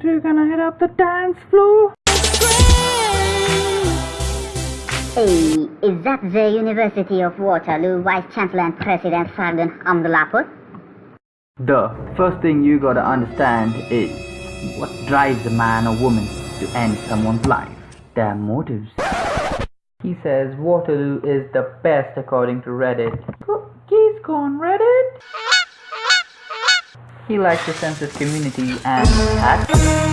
two gonna hit up the dance floor? Hey, is that the University of Waterloo Vice Chancellor and President Sargon Hamdullahpur? The first thing you gotta understand is what drives a man or woman to end someone's life. Their motives. He says Waterloo is the best according to Reddit. He's gone Reddit. He likes to sense his community and.